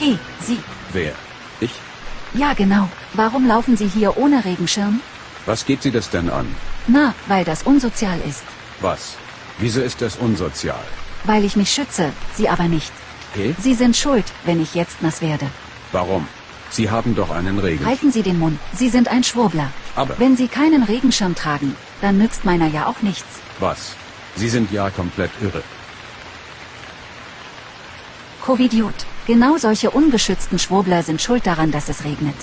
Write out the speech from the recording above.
Hey, Sie. Wer? Ich? Ja, genau. Warum laufen Sie hier ohne Regenschirm? Was geht Sie das denn an? Na, weil das unsozial ist. Was? Wieso ist das unsozial? Weil ich mich schütze, Sie aber nicht. Hey? Sie sind schuld, wenn ich jetzt nass werde. Warum? Sie haben doch einen Regen. Halten Sie den Mund. Sie sind ein Schwurbler. Aber- Wenn Sie keinen Regenschirm tragen, dann nützt meiner ja auch nichts. Was? Sie sind ja komplett irre. Covidiot. Genau solche ungeschützten Schwurbler sind schuld daran, dass es regnet.